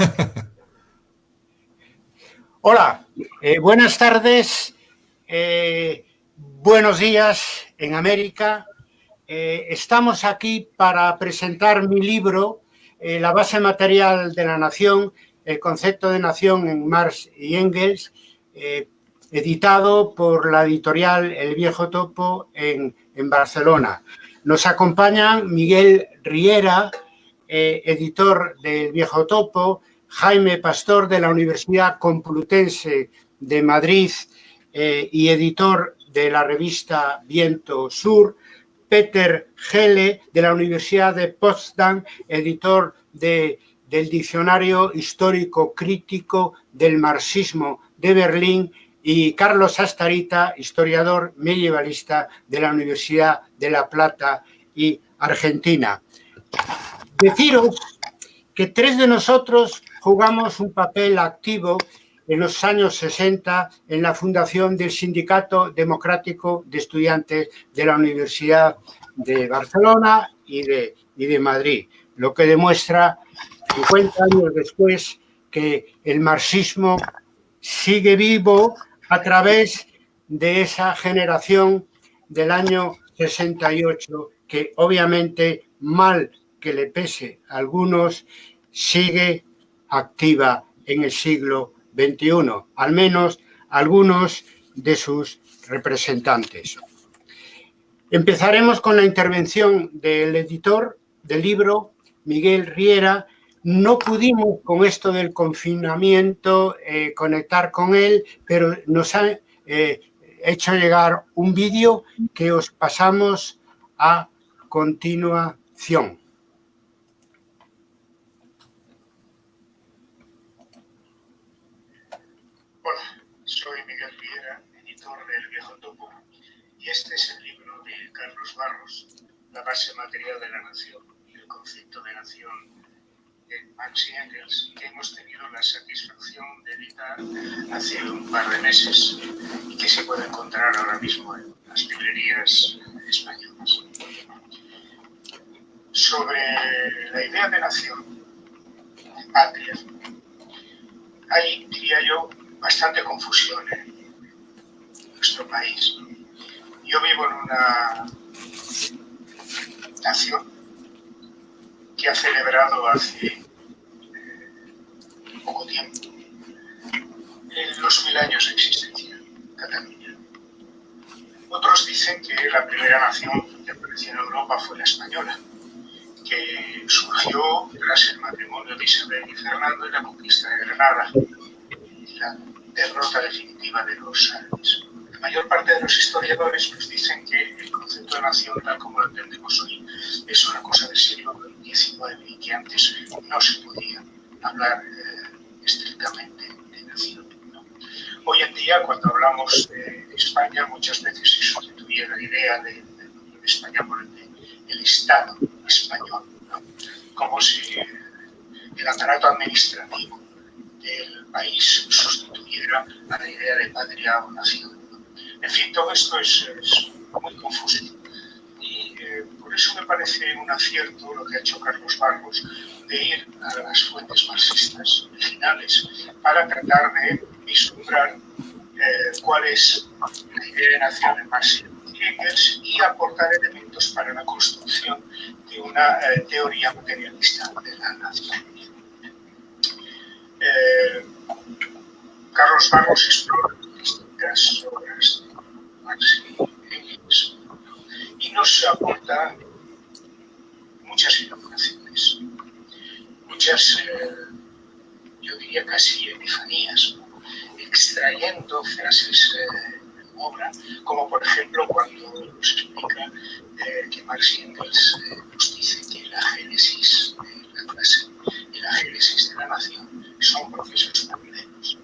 Hola, eh, buenas tardes, eh, buenos días en América. Eh, estamos aquí para presentar mi libro, La base material de la nación, el concepto de nación en Marx y Engels, editado por la editorial El Viejo Topo en, Barcelona. Nos acompañan Miguel Riera, editor del Viejo Topo, Jaime Pastor de la Universidad Complutense de Madrid eh, y editor de la revista Viento Sur, Peter Gele de la Universidad de Potsdam, editor del Diccionario Histórico Crítico del Marxismo de Berlín y Carlos Astarita, historiador medievalista de la Universidad de La Plata y Argentina. Deciros que tres de nosotros jugamos un papel activo en los años 60 en la fundación del Sindicato Democrático de Estudiantes de la Universidad de Barcelona y de, y de Madrid, lo que demuestra 50 años después que el marxismo sigue vivo a través de esa generación del año 68 que obviamente mal que le pese a algunos sigue activa en el siglo XXI, al menos algunos de sus representantes. Empezaremos con la intervención del editor del libro, Miguel Riera. No pudimos con esto del confinamiento eh, conectar con él, pero nos ha eh, hecho llegar un vídeo que os pasamos a continuación. Soy Miguel Riera, editor del Viejo Topo, y este es el libro de Carlos Barros, La base material de la nación, el concepto de nación de Max y Engels, que hemos tenido la satisfacción de editar hace un par de meses y que se puede encontrar ahora mismo en las librerías españolas. Sobre la idea de nación, patria, hay, diría yo, bastante confusión en nuestro país. Yo vivo en una nación que ha celebrado hace eh, poco tiempo los mil años de existencia, Cataluña. Otros dicen que la primera nación que apareció en Europa fue la española, que surgió tras el matrimonio de Isabel y Fernando y la conquista de Granada, la derrota definitiva de los árabes. Mayor parte de los historiadores nos dicen que el concepto de nación, tal como lo entendemos hoy, es una cosa del siglo XIX y que antes no se podía hablar eh, estrictamente de nación. Hoy en día, cuando hablamos de España, muchas veces se sustituye la idea de, España por el de Estado español, como si el aparato administrativo del país sustituyera a la idea de patria o nación. En fin, todo esto es, muy confuso. Y eh, por eso me parece un acierto lo que ha hecho Carlos Barros de ir a las fuentes marxistas originales para tratar de vislumbrar eh, cuál es la idea de nación en Marx y aportar elementos para la construcción de una eh, teoría materialista de la nación. Carlos Barros explora distintas obras Marx y nos aporta muchas iluminaciones, muchas, eh, yo diría casi epifanías, extrayendo frases eh, de obra, como por ejemplo cuando nos explica que Marx y Engels nos dice que la génesis de la clase y la génesis de la nación son procesos paralelos.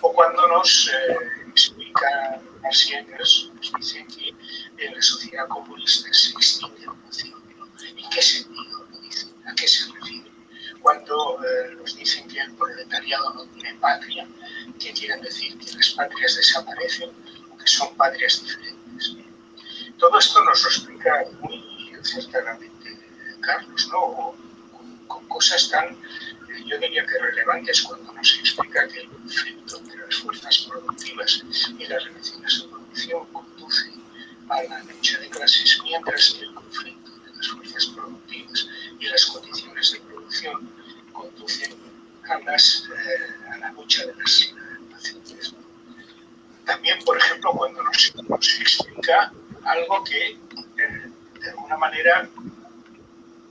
O cuando nos eh, explica Marx nos dice que en la sociedad comunista extingue la nación. ¿En qué sentido lo dice? ¿A qué se refiere? Cuando eh, nos dicen que el proletariado no tiene patria, ¿qué quieren decir? ¿Que las patrias desaparecen o que son patrias diferentes? Todo esto nos lo explica muy cercanamente Carlos, ¿no? con, con cosas tan yo diría que relevantes cuando nos explica que el conflicto entre las fuerzas productivas y las relaciones de producción conduce a la lucha de clases, mientras que el conflicto entre las fuerzas productivas y las condiciones de producción conducen a, eh, a la lucha de las naciones. También, por ejemplo, cuando nos, nos explica algo que eh, de alguna manera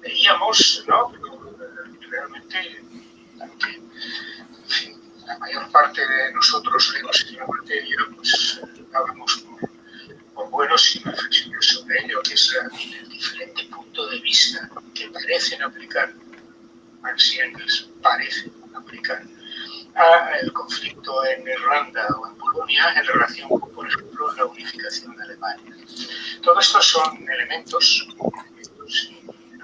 veíamos, ¿no? realmente, aunque la mayor parte de nosotros leemos en la materia, pues dábamos por, por buenos y reflexiones sobre ello, que es el diferente punto de vista que parecen aplicar Marx y Engels, parecen aplicar al conflicto en Irlanda o en Polonia en relación con, por ejemplo, la unificación de Alemania. Todo esto son elementos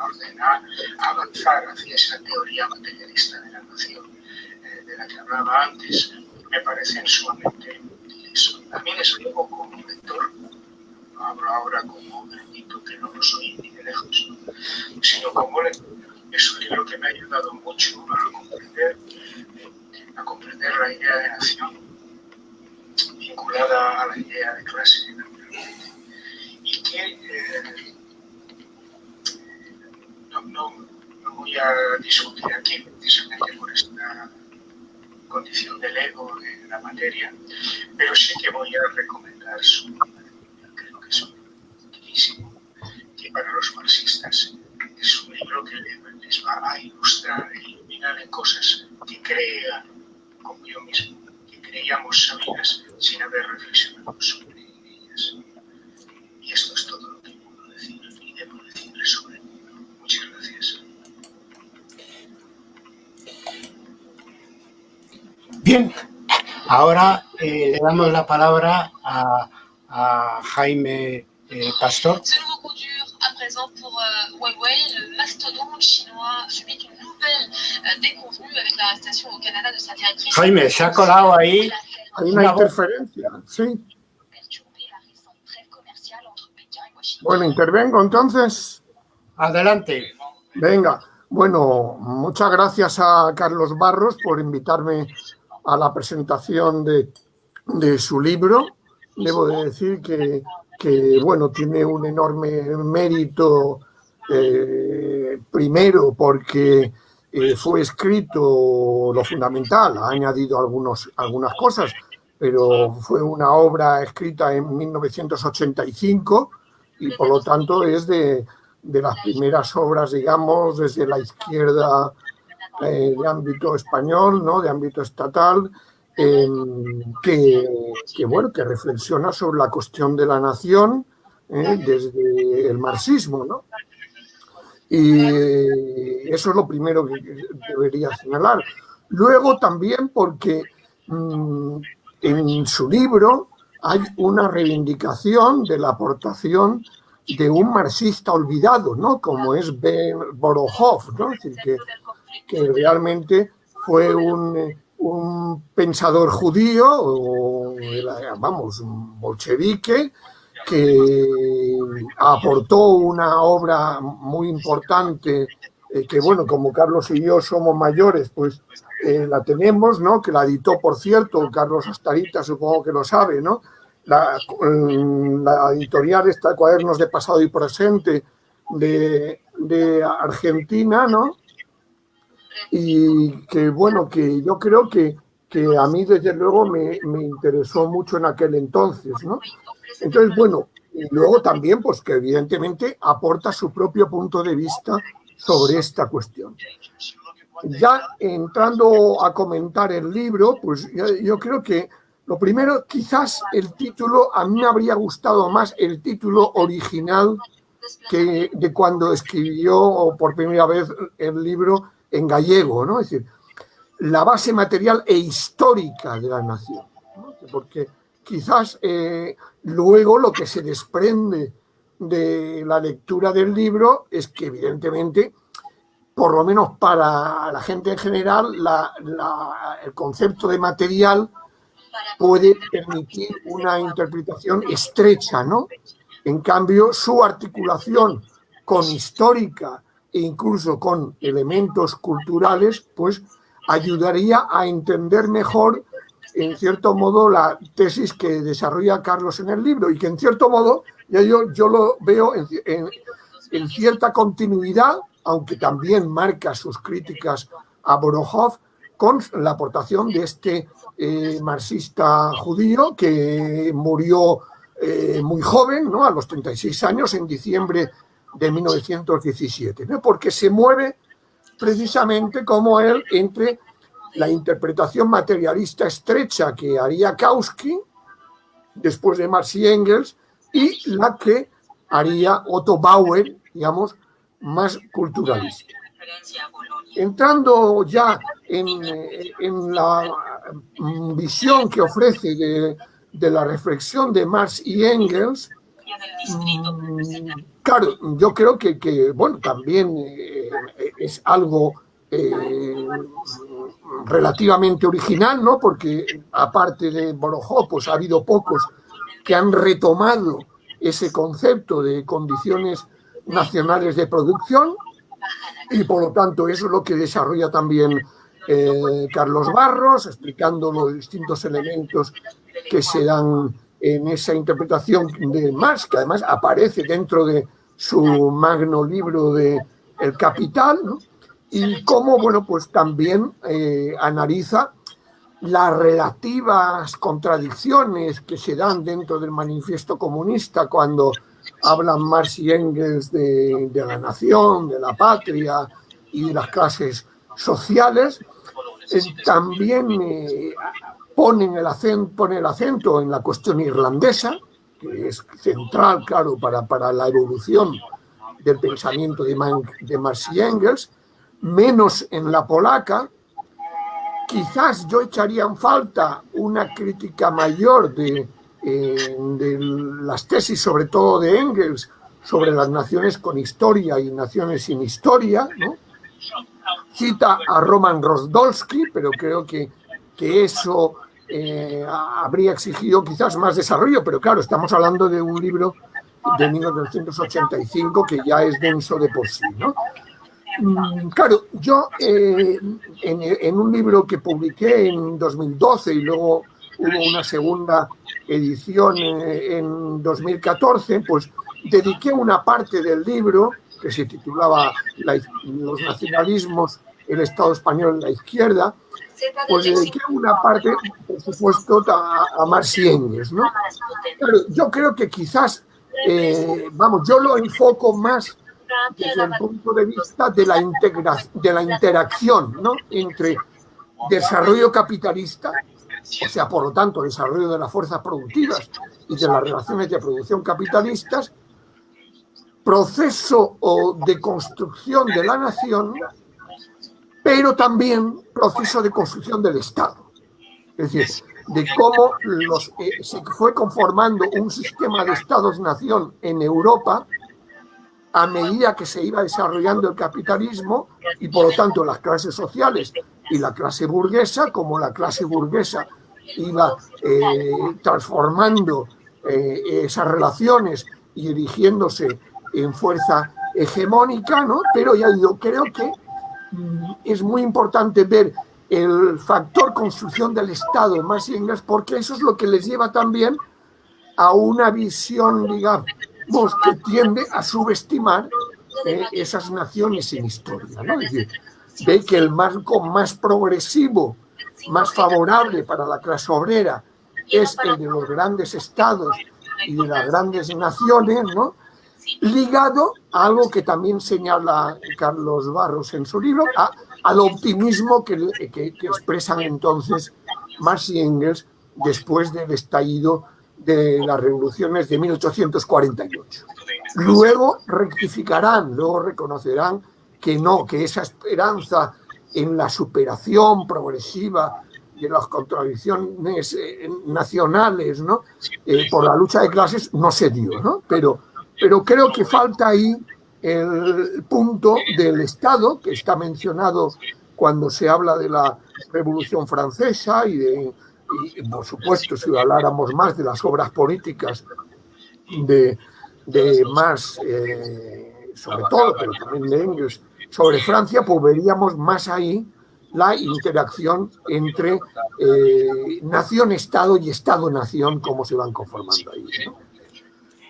en orden a avanzar hacia esa teoría materialista de la nación eh, de la que hablaba antes, me parecen sumamente útiles. Desde luego, como lector, no hablo ahora como bendito que no lo soy ni de lejos, sino como lector, es un libro que me ha ayudado mucho a comprender a comprender la idea de nación vinculada a la idea de clase, y que eh, no, no, no, voy a discutir aquí precisamente por esta condición del ego de la materia, pero sí que voy a recomendar su libro, creo que es utilísimo, que para los marxistas es un libro que les va a ilustrar e iluminar en cosas que crean como yo mismo, que creíamos sabidas sin haber reflexionado sobre ellas. Y esto es todo lo que puedo decir y debo decirle sobre ello. Muchas gracias. Bien, ahora eh, le damos la palabra a, a Jaime eh, Pastor. à présent pour euh, Huawei, le mastodonte chinois subit une nouvelle euh, déconvenue avec l'arrestation au Canada de sa directrice. Jaime, se ha colado ahí. Hay una interferencia, sí. Bueno, intervengo entonces. Adelante. Venga, bueno, muchas gracias a Carlos Barros por invitarme a la presentación de, de su libro. Debo de decir que, que, bueno, tiene un enorme mérito, eh, primero porque eh, fue escrito lo fundamental, ha añadido algunos, algunas cosas, pero fue una obra escrita en 1985 y por lo tanto es de, de las primeras obras, digamos, desde la izquierda eh, de ámbito español, ¿no? de ámbito estatal, eh, que, que, bueno, que reflexiona sobre la cuestión de la nación eh, desde el marxismo. ¿no? Y eso es lo primero que debería señalar. Luego también porque mmm, en su libro hay una reivindicación de la aportación de un marxista olvidado, ¿no? Como es Ben Borohov, ¿no? Es decir, que, que realmente fue un, un, pensador judío, o, vamos, un bolchevique, que aportó una obra muy importante, eh, que bueno, como Carlos y yo somos mayores, pues eh, la tenemos, ¿no? Que la editó, por cierto, Carlos Astarita, supongo que lo sabe, ¿no? La, la, editorial está Cuadernos de Pasado y Presente de, de, Argentina, ¿no? Y que, bueno, que yo creo que, que a mí, desde luego, me, me, interesó mucho en aquel entonces, ¿no? Entonces, bueno, y luego también, pues que evidentemente aporta su propio punto de vista sobre esta cuestión. Ya entrando a comentar el libro, pues yo, yo creo que lo primero, quizás el título, a mí me habría gustado más el título original que de cuando escribió por primera vez el libro en gallego, ¿no? Es decir, la base material e histórica de la nación. Porque quizás eh, luego lo que se desprende de la lectura del libro es que evidentemente, por lo menos para la gente en general, el concepto de material puede permitir una interpretación estrecha, ¿no? En cambio, su articulación con histórica incluso con elementos culturales, pues ayudaría a entender mejor, en cierto modo, la tesis que desarrolla Carlos en el libro y que en cierto modo yo, yo lo veo en, cierta continuidad, aunque también marca sus críticas a Borohov, con la aportación de este eh, marxista judío que murió eh, muy joven, ¿no? a los 36 años, en diciembre de 1917, ¿no? porque se mueve precisamente como él entre la interpretación materialista estrecha que haría Kautsky, después de Marx y Engels, y la que haría Otto Bauer, digamos, más culturalista. Entrando ya en, en la visión que ofrece de, de, la reflexión de Marx y Engels, mm, claro, yo creo que, bueno, también eh, es algo eh, relativamente original, ¿no? Porque aparte de Borojó, pues ha habido pocos que han retomado ese concepto de condiciones nacionales de producción y por lo tanto eso es lo que desarrolla también eh, Carlos Barros, explicando los distintos elementos que se dan en esa interpretación de Marx, que además aparece dentro de su magno libro de El Capital, y cómo, bueno, pues también eh, analiza las relativas contradicciones que se dan dentro del manifiesto comunista cuando hablan Marx y Engels de, la nación, de la patria y de las clases sociales, eh, también eh, ponen el acento, pone el acento en la cuestión irlandesa, que es central, claro, para, para la evolución del pensamiento de, de Marx y Engels, menos en la polaca, quizás yo echaría en falta una crítica mayor de, eh, de, las tesis, sobre todo de Engels, sobre las naciones con historia y naciones sin historia. ¿no? Cita a Roman Rosdolsky, pero creo que, que eso eh, habría exigido quizás más desarrollo, pero claro, estamos hablando de un libro de 1985 que ya es denso de por sí. ¿no? Mm, claro, yo eh, en, un libro que publiqué en 2012 y luego hubo una segunda edición en, 2014, pues dediqué una parte del libro que se titulaba Los nacionalismos, el Estado español en la izquierda, pues dediqué una parte, por supuesto, a, a ¿no? Yo creo que quizás, eh, vamos, yo lo enfoco más desde el punto de vista de la, de la interacción ¿no? entre desarrollo capitalista, o sea, por lo tanto, desarrollo de las fuerzas productivas y de las relaciones de producción capitalistas, proceso de construcción de la nación, pero también proceso de construcción del Estado. Es decir, de cómo los, eh, se fue conformando un sistema de Estados-nación en Europa a medida que se iba desarrollando el capitalismo y por lo tanto las clases sociales y la clase burguesa, como la clase burguesa iba eh, transformando eh, esas relaciones y erigiéndose en fuerza hegemónica, ¿no? Pero ya yo creo que es muy importante ver el factor construcción del Estado más inglés, porque eso es lo que les lleva también a una visión, digamos, que tiende a subestimar eh, esas naciones sin historia. ¿no? Es decir, ve que el marco más progresivo, más favorable para la clase obrera es el de los grandes estados y de las grandes naciones, ¿no? Ligado a algo que también señala Carlos Barros en su libro, al optimismo que expresan entonces Marx y Engels después del estallido de las revoluciones de 1848. Luego rectificarán, luego reconocerán que no, que esa esperanza en la superación progresiva de las contradicciones eh, nacionales ¿no? Eh, por la lucha de clases no se dio, ¿no? Pero, pero creo que falta ahí el punto del Estado, que está mencionado cuando se habla de la Revolución Francesa y de y por supuesto si habláramos más de las obras políticas de, Marx eh, sobre todo, pero también de Engels, sobre Francia, pues veríamos más ahí la interacción entre eh, nación-estado y estado-nación, cómo se van conformando ahí.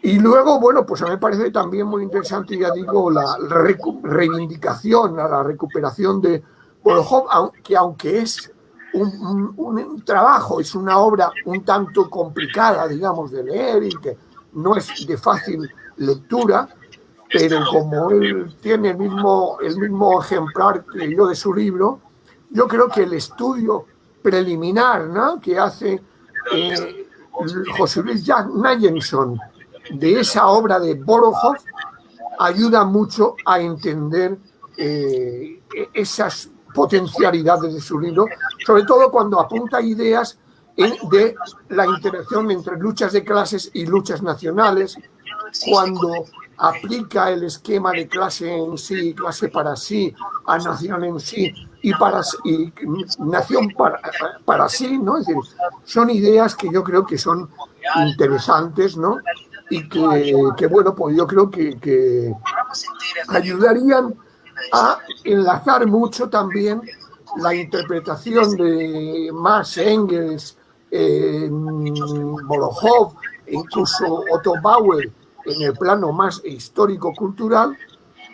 Y luego, bueno, pues a mí me parece también muy interesante, ya digo, la reivindicación, la recuperación de Bolojov, que aunque es un, trabajo, es una obra un tanto complicada, digamos, de leer y que no es de fácil lectura, pero como él tiene el mismo, el mismo ejemplar que yo de su libro, yo creo que el estudio preliminar ¿no? que hace eh, José Luis Nayenson de esa obra de Borojov ayuda mucho a entender eh, esas potencialidades de su libro, sobre todo cuando apunta ideas de la interacción entre luchas de clases y luchas nacionales, cuando aplica el esquema de clase en sí, clase para sí, a nación en sí y, para, y nación para, para sí, ¿no? Es decir, son ideas que yo creo que son interesantes, ¿no? Y que, bueno, pues yo creo que, ayudarían a enlazar mucho también la interpretación de Marx, Engels, eh, Molojov, incluso Otto Bauer en el plano más histórico-cultural,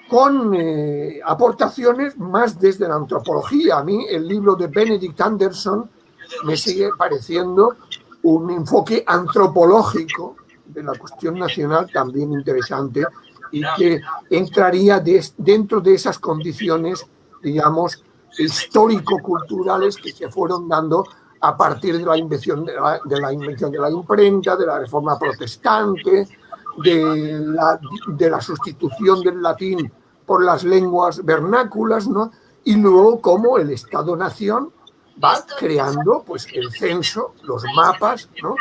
con eh, aportaciones más desde la antropología. A mí el libro de Benedict Anderson me sigue pareciendo un enfoque antropológico de la cuestión nacional también interesante y que entraría dentro de esas condiciones, digamos, histórico-culturales que se fueron dando a partir de la, invención de, la, invención de la imprenta, de la reforma protestante, de la, de la sustitución del latín por las lenguas vernáculas, ¿no? y luego cómo el Estado-Nación va creando pues, el censo, los mapas, ¿no?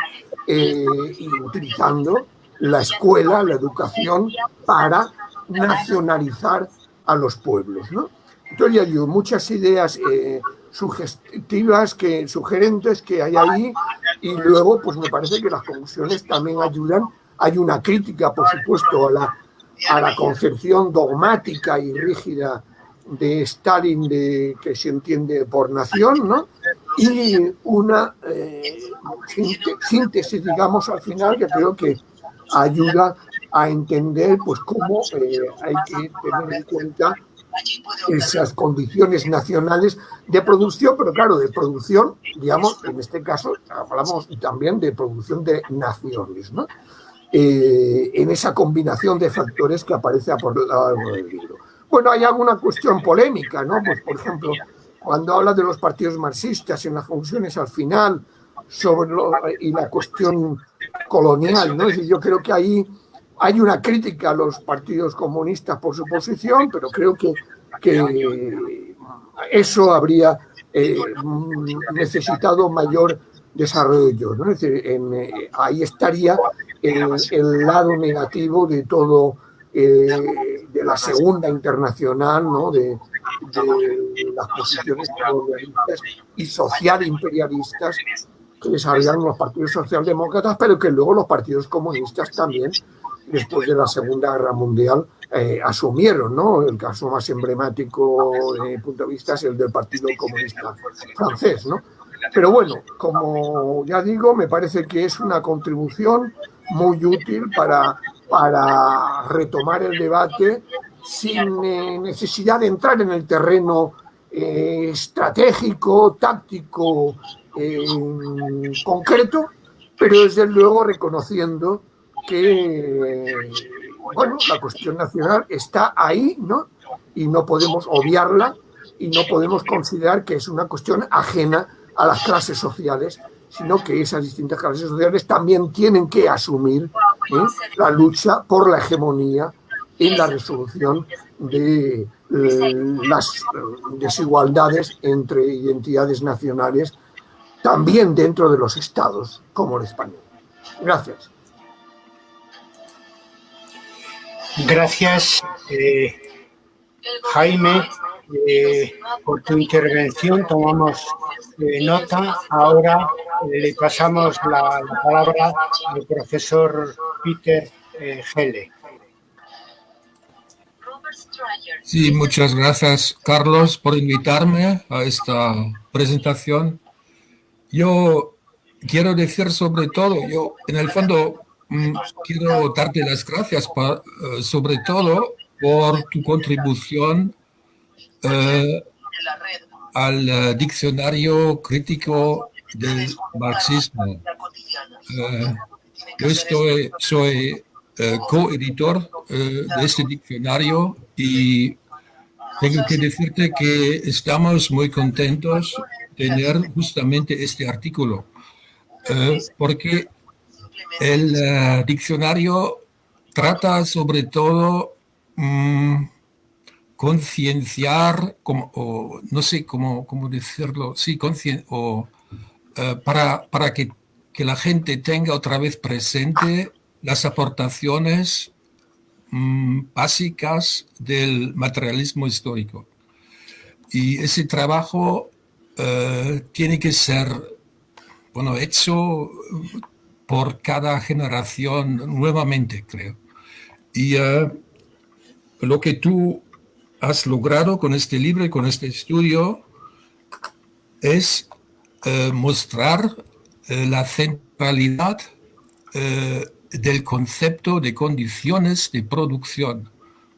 Eh, y utilizando la escuela, la educación, para nacionalizar a los pueblos. ¿no? Entonces hay muchas ideas eh, sugestivas, que, sugerentes que hay ahí, y luego pues me parece que las conclusiones también ayudan. Hay una crítica, por supuesto, a la, a la concepción dogmática y rígida de Stalin de, que se entiende por nación, ¿no? y una eh, síntesis, digamos, al final, que creo que ayuda a entender pues cómo eh, hay que tener en cuenta esas condiciones nacionales de producción, pero claro, de producción, digamos, en este caso hablamos también de producción de naciones, ¿no? Eh, en esa combinación de factores que aparece a por lo largo del libro. Bueno, hay alguna cuestión polémica, ¿no? Pues, por ejemplo, cuando habla de los partidos marxistas en las funciones al final sobre y la cuestión colonial, ¿no? Es yo creo que ahí hay una crítica a los partidos comunistas por su posición, pero creo que, que eso habría eh, necesitado mayor desarrollo. ¿no? Es decir, eh, ahí estaría el, el, lado negativo de todo, eh, de la segunda internacional, ¿no? de, las posiciones y social imperialistas que desarrollaron los partidos socialdemócratas, pero que luego los partidos comunistas también, después de la Segunda Guerra Mundial, eh, asumieron, ¿no? El caso más emblemático desde punto de vista es el del Partido Comunista francés, ¿no? Pero bueno, como ya digo, me parece que es una contribución muy útil para, para retomar el debate sin eh, necesidad de entrar en el terreno eh, estratégico, táctico, concreto, pero desde luego reconociendo que bueno, la cuestión nacional está ahí, ¿no? Y no podemos obviarla y no podemos considerar que es una cuestión ajena a las clases sociales, sino que esas distintas clases sociales también tienen que asumir ¿eh? la lucha por la hegemonía en la resolución de eh, las desigualdades entre identidades nacionales también dentro de los estados como el español. Gracias. Gracias, eh, Jaime, eh, por tu intervención. Tomamos eh, nota. Ahora le pasamos la, la, palabra al profesor Peter Gele. Sí, muchas gracias, Carlos, por invitarme a esta presentación. Yo quiero decir sobre todo, yo en el fondo mm, quiero darte las gracias eh, sobre todo por tu contribución eh, al eh, diccionario crítico del marxismo. yo estoy, soy coeditor de este diccionario y tengo que decirte que estamos muy contentos de tener justamente este artículo, eh, porque el eh, diccionario trata sobre todo mm, concienciar, o no sé cómo, cómo decirlo, sí, o, eh, para, para que, que la gente tenga otra vez presente las aportaciones Mm, básicas del materialismo histórico. Y ese trabajo eh, tiene que ser bueno, hecho por cada generación nuevamente, creo. Y eh, lo que tú has logrado con este libro y con este estudio es eh, mostrar la centralidad del concepto de condiciones de producción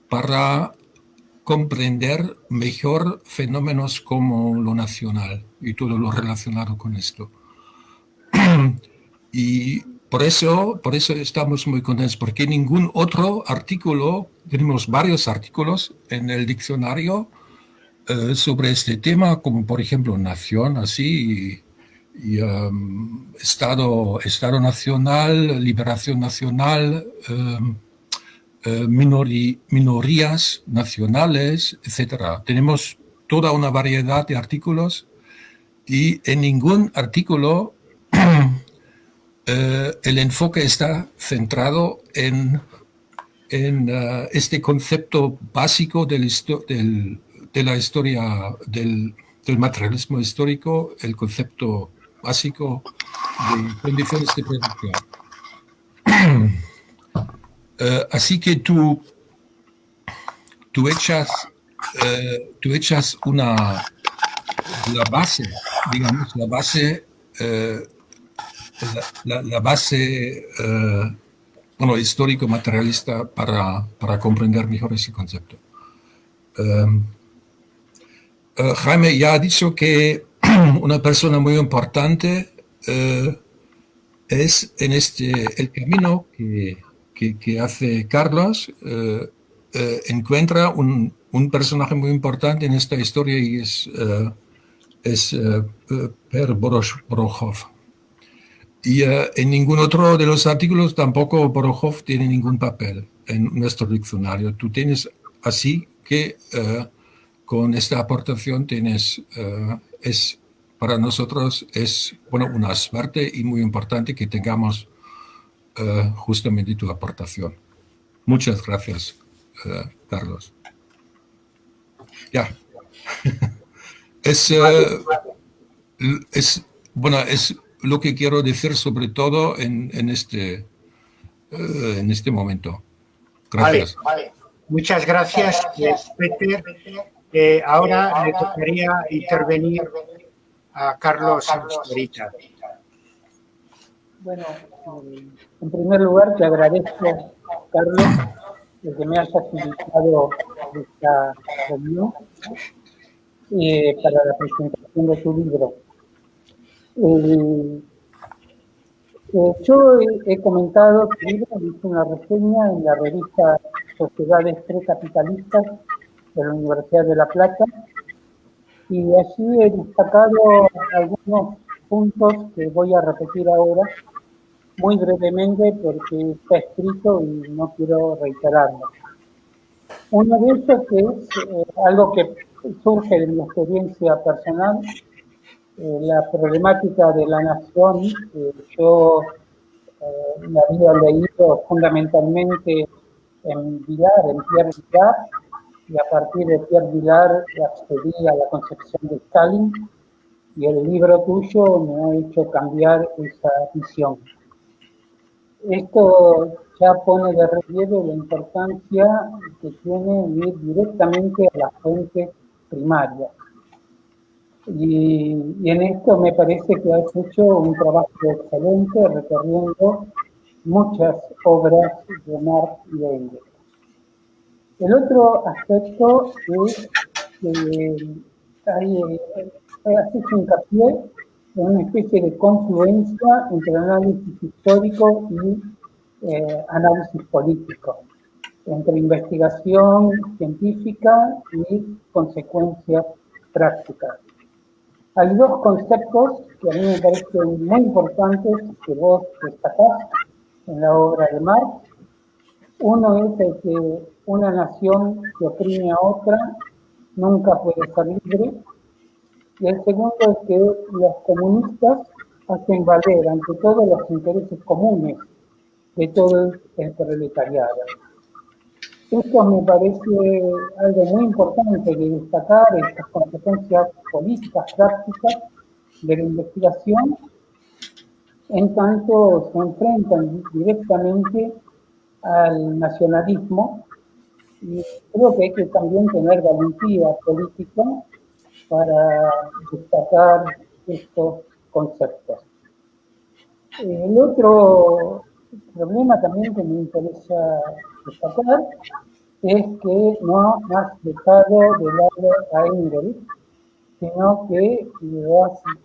para comprender mejor fenómenos como lo nacional y todo lo relacionado con esto. y por eso, por eso estamos muy contentos, porque ningún otro artículo, tenemos varios artículos en el diccionario eh, sobre este tema, como por ejemplo Nación, así, y um, Estado, Estado Nacional, Liberación Nacional, um, uh, minorías nacionales, etc. Tenemos toda una variedad de artículos y en ningún artículo uh, el enfoque está centrado en, en uh, este concepto básico del, de la historia del, del materialismo histórico, el concepto básico de condiciones de producción. Eh, así que tú, tú, echas, eh, tú echas una, la base, digamos, la base, eh, la, base bueno, histórico-materialista para, para, comprender mejor ese concepto. Jaime ya ha dicho que una persona muy importante eh, es en este, el camino que, que, hace Carlos, eh, eh, encuentra un, un, personaje muy importante en esta historia y es, es Per Borochov. Y en ningún otro de los artículos tampoco Borochov tiene ningún papel en nuestro diccionario. Tú tienes así que con esta aportación tienes, es para nosotros es bueno, una suerte y muy importante que tengamos uh, justamente tu aportación. Muchas gracias, uh, Carlos. Ya. es, uh, es, bueno, es lo que quiero decir sobre todo en, en este, en este momento. Gracias. Vale, vale. Muchas gracias, Peter. Eh, ahora me tocaría intervenir a Carlos. Bueno, en primer lugar te agradezco, Carlos, el que me has facilitado esta reunión eh, para la presentación de tu libro. Eh, eh, yo he, comentado tu libro, hice una reseña en la revista Sociedades Precapitalistas de la Universidad de La Plata y así he destacado algunos puntos que voy a repetir ahora muy brevemente porque está escrito y no quiero reiterarlo. Uno de ellos es eh, algo que surge de mi experiencia personal, eh, la problemática de la nación, que yo eh, la había leído fundamentalmente en Vilar, en Pierre Vilar, y a partir de Pierre Vilar accedí a la concepción de Stalin y el libro tuyo me ha hecho cambiar esa visión. esto ya pone de relieve la importancia que tiene ir directamente a la fuente primaria. Y, en esto me parece que has hecho un trabajo excelente recorriendo muchas obras de Marx y de Engels. El otro aspecto es que hay, hace hincapié en una especie de confluencia entre análisis histórico y eh, análisis político, entre investigación científica y consecuencias prácticas. Hay dos conceptos que a mí me parecen muy importantes que vos destacás en la obra de Marx. Uno es el que una nación que oprime a otra nunca puede ser libre. Y el segundo es que los comunistas hacen valer ante todo los intereses comunes de todo el proletariado. Esto me parece algo muy importante de destacar, estas consecuencias políticas, prácticas de la investigación, en tanto se enfrentan directamente al nacionalismo y creo que hay que también tener valentía política para destacar estos conceptos. El otro problema también que me interesa destacar es que no has dejado de lado a Engels, sino que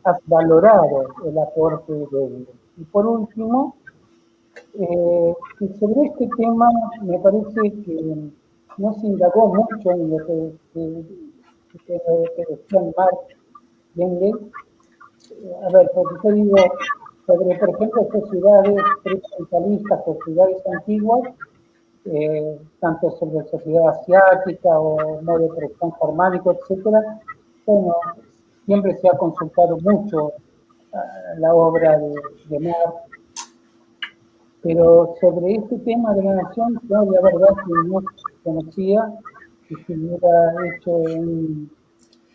has, valorado el aporte de Engels. Y por último, eh, sobre este tema me parece que no se indagó mucho en lo que, que, que, que Marx. A ver, porque yo digo, sobre, por ejemplo, sociedades precapitalistas, sociedades antiguas, eh, tanto sobre sociedad asiática o modo de producción germánico, etcétera, bueno, siempre se ha consultado mucho uh, la obra de, Marx, pero sobre este tema de la nación, yo la verdad que no conocía que se hubiera hecho un,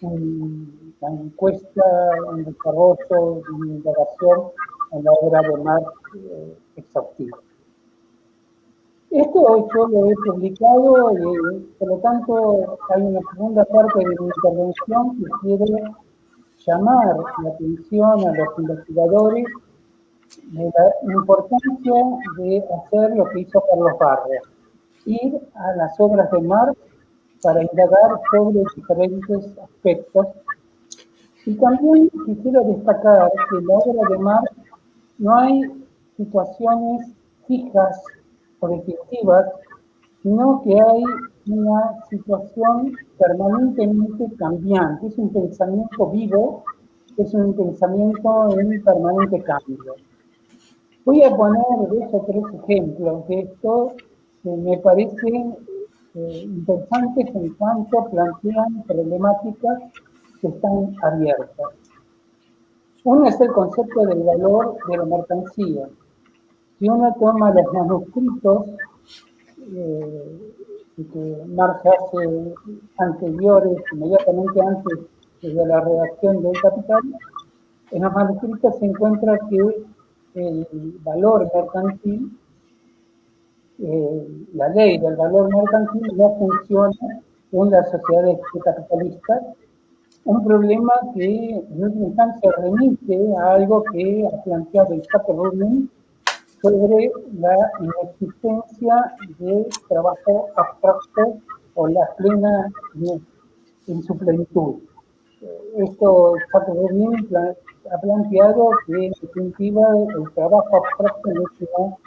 una encuesta, un desarrollo, una indagación en la obra de Marx eh, exhaustiva. Esto yo lo he publicado y por lo tanto hay una segunda parte de mi intervención que quiere llamar la atención a los investigadores de la importancia de hacer lo que hizo Carlos Barros, ir a las obras de Marx para indagar sobre diferentes aspectos. Y también quisiera destacar que en la obra de Marx no hay situaciones fijas o definitivas, sino que hay una situación permanentemente cambiante. Es un pensamiento vivo, es un pensamiento en permanente cambio. Voy a poner dos o tres ejemplos de esto que me parecen eh, interesantes en cuanto plantean problemáticas que están abiertas. Uno es el concepto del valor de la mercancía. Si uno toma los manuscritos eh, que Marx hace anteriores, inmediatamente antes de la redacción del Capital, en los manuscritos se encuentra que el valor mercantil, eh, la ley del valor mercantil no funciona en las sociedades capitalistas un problema que en última instancia remite a algo que ha planteado el Capo Rubin sobre la inexistencia de trabajo abstracto o la plena en su plenitud. Esto Capo Rubin ha planteado que en definitiva el trabajo abstracto no es una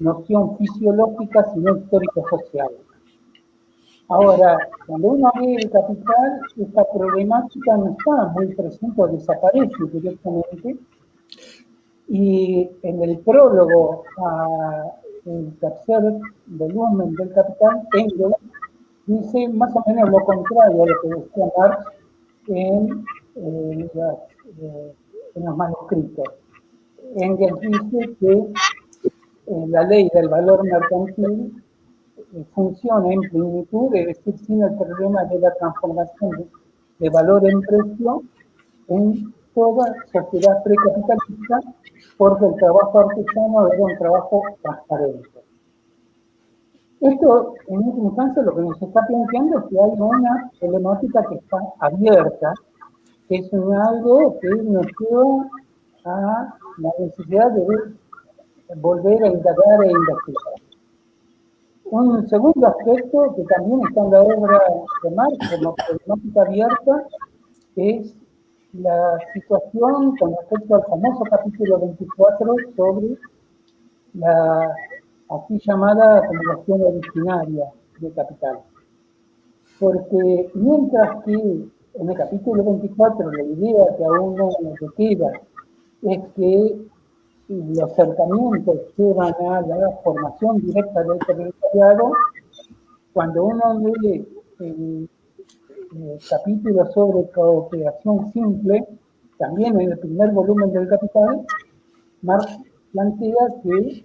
noción fisiológica sino histórica social. Ahora, cuando uno ve el capital, esta problemática no está muy presente o desaparece directamente. Y en el prólogo al tercer volumen del capital, Engels dice más o menos lo contrario a lo que decía Marx en, eh, eh, los manuscritos. Engels dice que eh, la ley del valor mercantil funciona en plenitud, es decir, sin el problema de la transformación de, valor en precio en toda sociedad precapitalista porque el trabajo artesano era un trabajo transparente. Esto, en última instancia, lo que nos está planteando es que hay una problemática que está abierta, que es algo que nos lleva a la necesidad de volver a indagar e investigar. Un segundo aspecto que también está en la obra de Marx como problemática abierta es la situación con respecto al famoso capítulo 24 sobre la así llamada acumulación originaria de capital. Porque mientras que en el capítulo 24 la idea que a uno le queda es que los acercamientos llevan a la formación directa del territoriado, cuando uno lee el, capítulo sobre cooperación simple, también en el primer volumen del Capital, Marx plantea que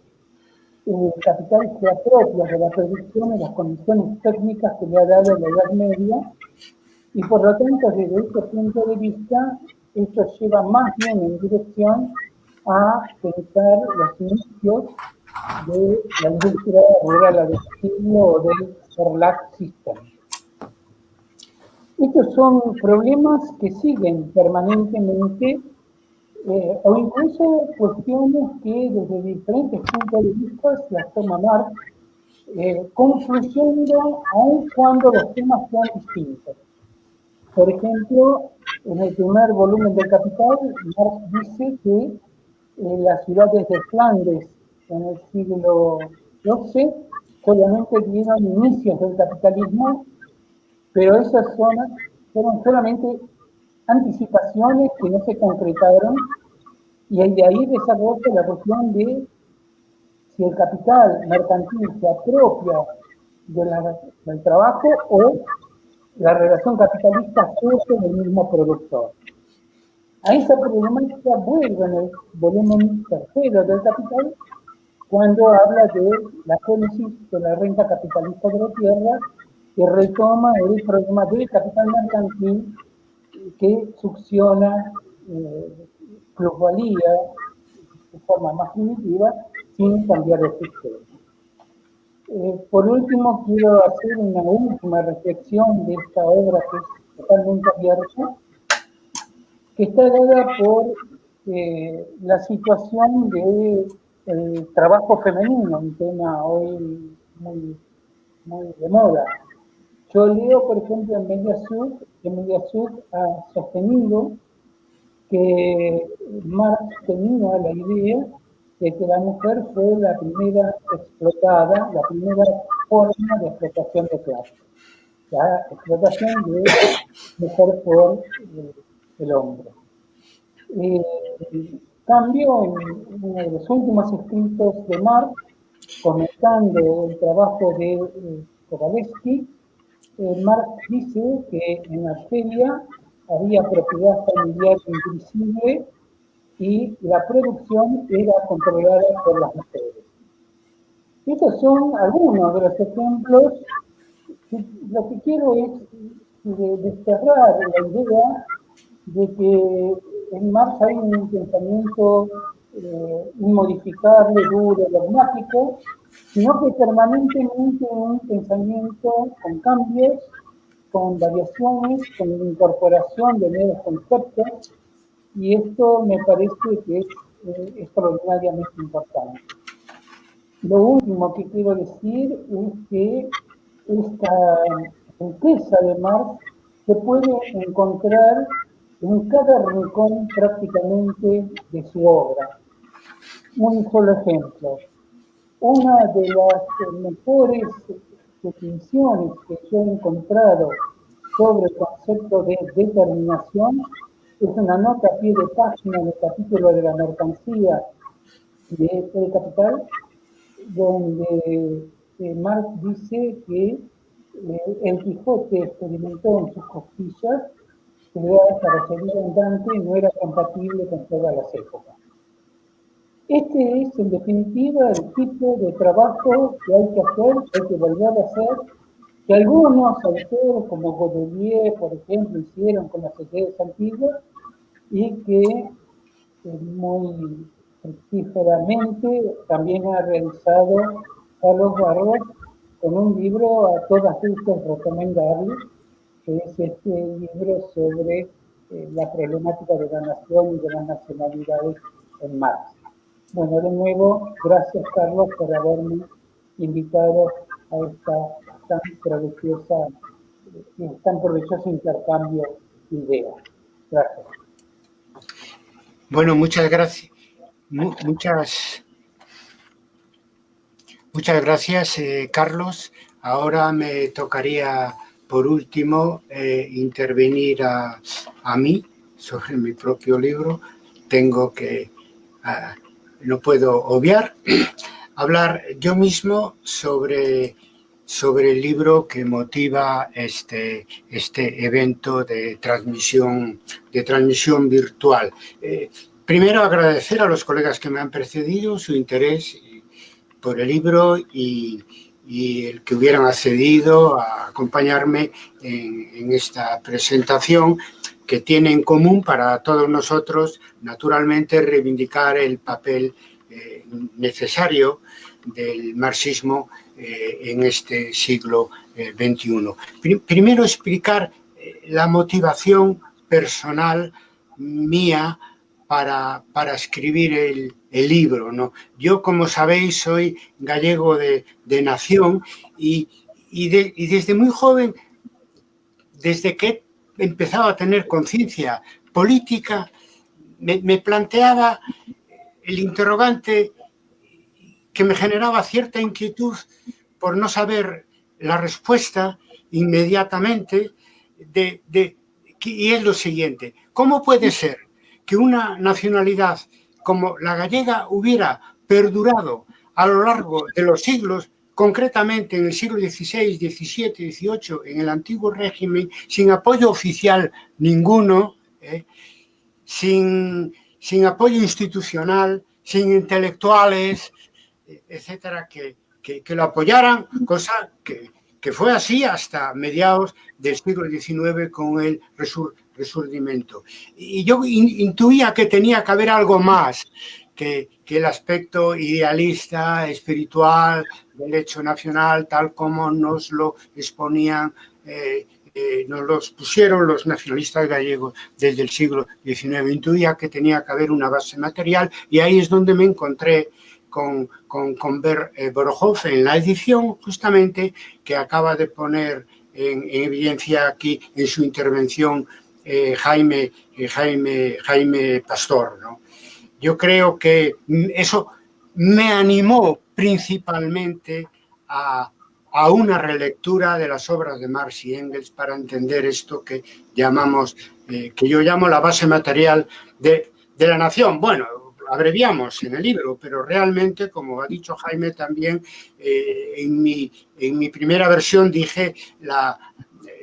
el capital se apropia de la producción y las condiciones técnicas que le ha dado la Edad Media, y por lo tanto, desde este punto de vista, esto lleva más bien en dirección a pensar los inicios de la industria rural agresiva o del RLAC System. Estos son problemas que siguen permanentemente eh, o incluso cuestiones que desde diferentes puntos de vista las toma Marx, eh, confluyendo aun cuando los temas sean distintos. Por ejemplo, en el primer volumen del Capital, Marx dice que en las ciudades de Flandes en el siglo XII solamente dieron inicios del capitalismo, pero esas zonas fueron solamente anticipaciones que no se concretaron y de ahí desarrolla la cuestión de si el capital mercantil se apropia del trabajo o la relación capitalista surge del mismo productor. A esa problemática vuelve en el volumen tercero del Capital cuando habla de la génesis de la renta capitalista de la tierra que retoma el problema del capital mercantil que succiona eh, de forma más primitiva sin cambiar el sistema. Eh, por último, quiero hacer una última reflexión de esta obra que es totalmente abierta que está dada por eh, la situación del de trabajo femenino, un tema hoy muy, muy de moda. Yo leo, por ejemplo, en Mediasur, que Mediasur ha sostenido que Marx tenía la idea de que la mujer fue la primera explotada, la primera forma de explotación de clase. La explotación de mujer por eh, el hombre. Eh, cambio, en uno de los últimos escritos de Marx, comentando el trabajo de eh, Marx dice que en Argelia había propiedad familiar invisible y la producción era controlada por las mujeres. Estos son algunos de los ejemplos. Lo que quiero es desterrar la idea de que en Marx hay un pensamiento eh, inmodificable, duro, dogmático, sino que permanentemente un pensamiento con cambios, con variaciones, con incorporación de nuevos conceptos, y esto me parece que es eh, extraordinariamente importante. Lo último que quiero decir es que esta riqueza de Marx se puede encontrar en cada rincón prácticamente de su obra. Un solo ejemplo. Una de las mejores definiciones que yo he encontrado sobre el concepto de determinación es una nota a pie de página en el capítulo de la mercancía de Capital, donde eh, Marx dice que eh, el Quijote experimentó en sus costillas que para seguir andante no era compatible con todas las épocas. Este es, en definitiva, el tipo de trabajo que hay que hacer, que hay que volver a hacer, que algunos autores, como Godelier, por ejemplo, hicieron con las sociedades antiguas, y que muy fructíferamente también ha realizado Carlos Barros con un libro a todas luces recomendable, que es este libro sobre eh, la problemática de la nación y de las nacionalidades en Marx. Bueno, de nuevo, gracias Carlos por haberme invitado a esta tan provechosa, eh, tan provechoso intercambio de ideas. Gracias. Bueno, muchas gracias. Muchas, muchas gracias, eh, Carlos. Ahora me tocaría, por último, eh, intervenir a, a, mí sobre mi propio libro. Tengo que, no puedo obviar, hablar yo mismo sobre, sobre el libro que motiva este, este evento de transmisión, de transmisión virtual. Eh, Primero, agradecer a los colegas que me han precedido su interés por el libro y, el que hubieran accedido a acompañarme en, esta presentación que tiene en común para todos nosotros, naturalmente, reivindicar el papel eh, necesario del marxismo eh, en este siglo XXI. Eh, primero, explicar la motivación personal mía para, para escribir el, libro. ¿no? Yo, como sabéis, soy gallego de, de nación y, y, y, desde muy joven, desde que empezaba a tener conciencia política, me, me planteaba el interrogante que me generaba cierta inquietud por no saber la respuesta inmediatamente de, de, y es lo siguiente, ¿cómo puede ser que una nacionalidad como la gallega hubiera perdurado a lo largo de los siglos, concretamente en el siglo XVI, XVII, XVIII, en el antiguo régimen, sin apoyo oficial ninguno, ¿eh? sin, sin, apoyo institucional, sin intelectuales, etcétera, que, que, lo apoyaran, cosa que, que, fue así hasta mediados del siglo XIX con el resur resurdimento. Y yo intuía que tenía que haber algo más que, que, el aspecto idealista, espiritual del hecho nacional, tal como nos lo exponían, eh, eh, nos los pusieron los nacionalistas gallegos desde el siglo XIX. Intuía que tenía que haber una base material y ahí es donde me encontré con, con, con Ber eh, en la edición justamente que acaba de poner en, en evidencia aquí en su intervención eh, Jaime, eh, Jaime, Jaime Pastor. ¿no? Yo creo que eso me animó principalmente a, una relectura de las obras de Marx y Engels para entender esto que llamamos, eh, que yo llamo la base material de, la nación. Bueno, abreviamos en el libro, pero realmente, como ha dicho Jaime también, eh, en, mi, primera versión dije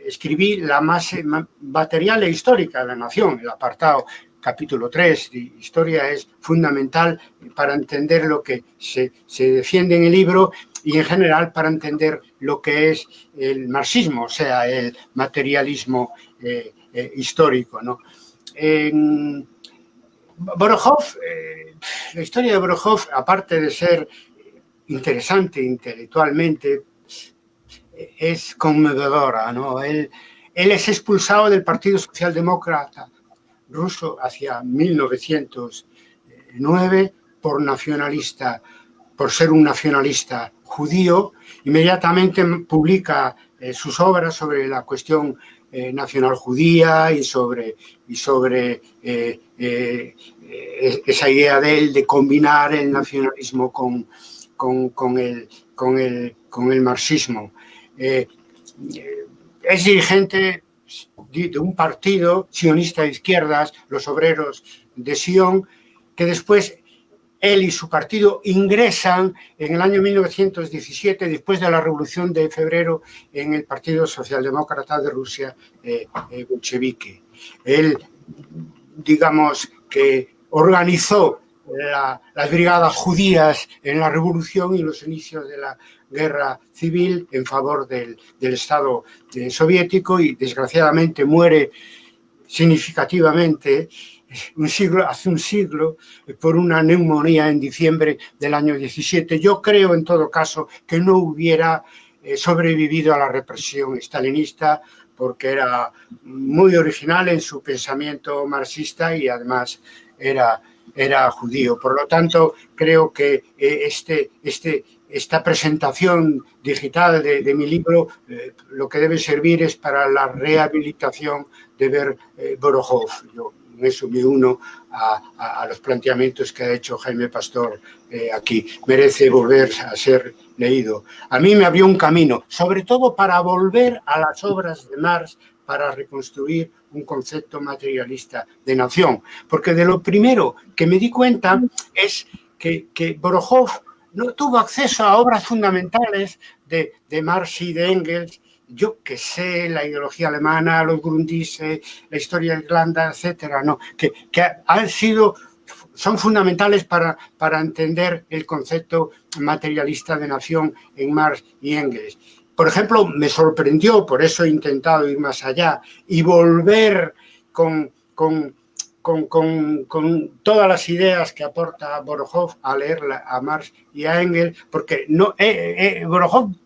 escribí la más material e histórica de la nación, el apartado capítulo 3 de historia es fundamental para entender lo que se, se, defiende en el libro y en general para entender lo que es el marxismo, o sea, el materialismo eh, eh, histórico. ¿no? Borojov, eh, la historia de Borojov, aparte de ser interesante intelectualmente, es conmovedora. ¿no? Él es expulsado del Partido Socialdemócrata ruso hacia 1909 por nacionalista, por ser un nacionalista judío. Inmediatamente publica eh, sus obras sobre la cuestión eh, nacional judía y sobre, y sobre eh, esa idea de él de combinar el nacionalismo con, con, con, el, con, el, con el marxismo. Es dirigente de un partido sionista de izquierdas, los obreros de Sion, que después él y su partido ingresan en el año 1917, después de la Revolución de Febrero, en el Partido Socialdemócrata de Rusia, eh, eh, bolchevique. Él, digamos, que organizó la, las brigadas judías en la Revolución y los inicios de la guerra civil en favor del, del Estado soviético y desgraciadamente muere significativamente un siglo, hace un siglo por una neumonía en diciembre del año 17. Yo creo, en todo caso, que no hubiera eh, sobrevivido a la represión stalinista porque era muy original en su pensamiento marxista y además era, era judío. Por lo tanto, creo que eh, este, este, esta presentación digital de, mi libro eh, lo que debe servir es para la rehabilitación de ver eh, Borojov. Yo me uno a, los planteamientos que ha hecho Jaime Pastor eh, aquí. Merece volver a ser leído. A mí me abrió un camino, sobre todo para volver a las obras de Marx para reconstruir un concepto materialista de nación. Porque de lo primero que me di cuenta es que, que no tuvo acceso a obras fundamentales de, de Marx y de Engels, yo que sé, la ideología alemana, los Grundrisse, la historia de Irlanda, etcétera, ¿no? que, que han sido son fundamentales para, para entender el concepto materialista de nación en Marx y Engels. Por ejemplo, me sorprendió, por eso he intentado ir más allá y volver con, con con, todas las ideas que aporta Borojov a leer a Marx y a Engels, porque no, eh, eh,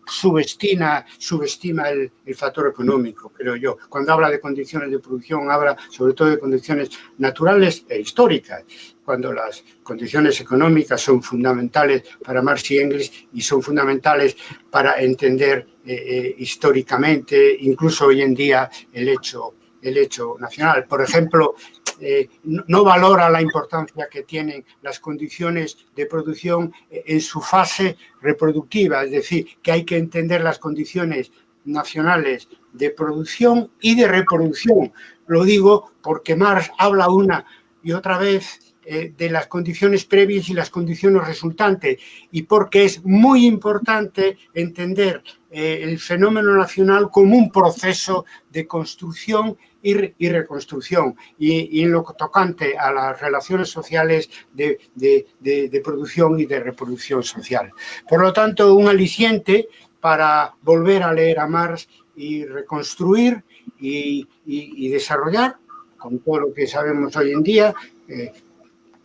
subestima, subestima el, factor económico, creo yo. Cuando habla de condiciones de producción, habla sobre todo de condiciones naturales e históricas, cuando las condiciones económicas son fundamentales para Marx y Engels y son fundamentales para entender eh, históricamente, incluso hoy en día, el hecho el hecho nacional. Por ejemplo, eh, no valora la importancia que tienen las condiciones de producción en su fase reproductiva, es decir, que hay que entender las condiciones nacionales de producción y de reproducción. Lo digo porque Marx habla una y otra vez eh, de las condiciones previas y las condiciones resultantes y porque es muy importante entender eh, el fenómeno nacional como un proceso de construcción y, reconstrucción. Y, en lo tocante a las relaciones sociales de, de, producción y de reproducción social. Por lo tanto, un aliciente para volver a leer a Marx y reconstruir y, desarrollar, con todo lo que sabemos hoy en día, eh,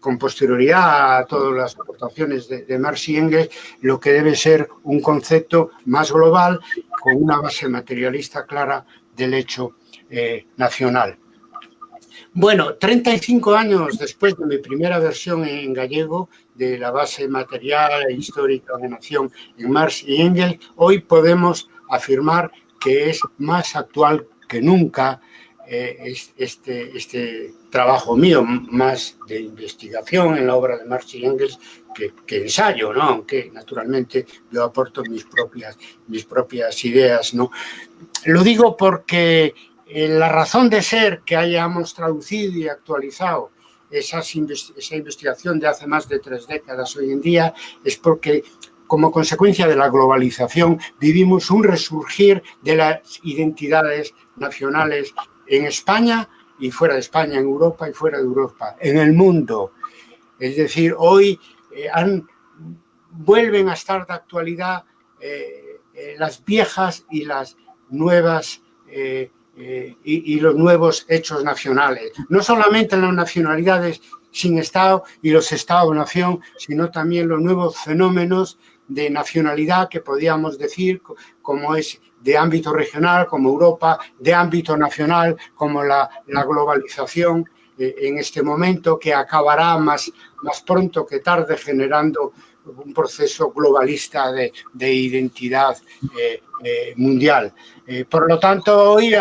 con posterioridad a todas las aportaciones de, de, Marx y Engels, lo que debe ser un concepto más global, con una base materialista clara del hecho eh, nacional. Bueno, 35 años después de mi primera versión en gallego de la base material e histórica de nación en Marx y Engels, hoy podemos afirmar que es más actual que nunca eh, este, este trabajo mío, más de investigación en la obra de Marx y Engels que, que, ensayo, ¿no? aunque naturalmente yo aporto mis propias, mis propias ideas. ¿no? Lo digo porque eh, la razón de ser que hayamos traducido y actualizado esa investigación de hace más de tres décadas hoy en día es porque como consecuencia de la globalización vivimos un resurgir de las identidades nacionales en España y fuera de España, en Europa y fuera de Europa, en el mundo. Es decir, hoy eh, han, vuelven a estar de actualidad eh, las viejas y las nuevas eh, y, los nuevos hechos nacionales. No solamente las nacionalidades sin Estado y los Estados-nación, sino también los nuevos fenómenos de nacionalidad que podríamos decir como es de ámbito regional, como Europa, de ámbito nacional, como la, globalización eh, en este momento, que acabará más, más pronto que tarde generando un proceso globalista de, identidad eh, eh, mundial. Eh, por lo tanto, hoy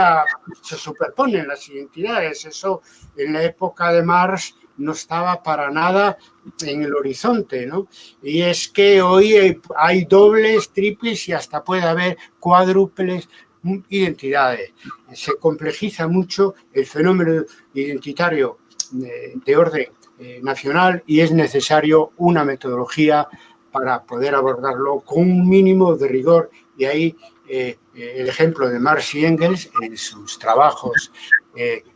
se superponen las identidades. Eso en la época de Marx no estaba para nada en el horizonte, ¿no? Y es que hoy hay dobles, triples y hasta puede haber cuádruples identidades. Se complejiza mucho el fenómeno identitario de orden eh, nacional y es necesario una metodología para poder abordarlo con un mínimo de rigor. Y ahí eh, eh, el ejemplo de Marx y Engels en sus trabajos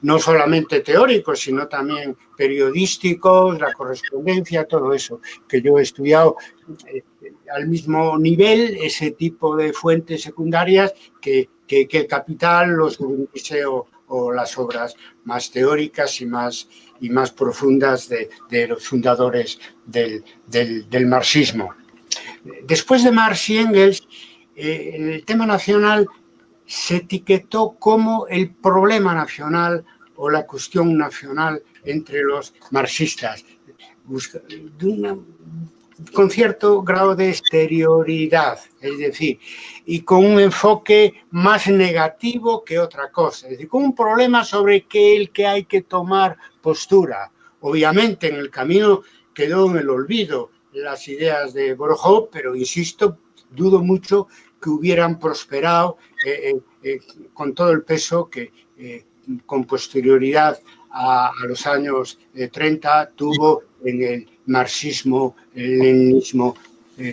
no solamente teóricos, sino también periodísticos, la correspondencia, todo eso que yo he estudiado al mismo nivel, ese tipo de fuentes secundarias que, que, el Capital, los o, o las obras más teóricas y más y más profundas de, los fundadores del, marxismo. Después de Marx y Engels, eh, el tema nacional se etiquetó como el problema nacional o la cuestión nacional entre los marxistas, con cierto grado de exterioridad, es decir, y con un enfoque más negativo que otra cosa, es decir, con un problema sobre qué el que hay que tomar postura. Obviamente en el camino quedó en el olvido las ideas de Borjó, pero insisto, dudo mucho que hubieran prosperado eh, eh, eh, con todo el peso que con posterioridad a, los años 30 tuvo en el marxismo, el leninismo,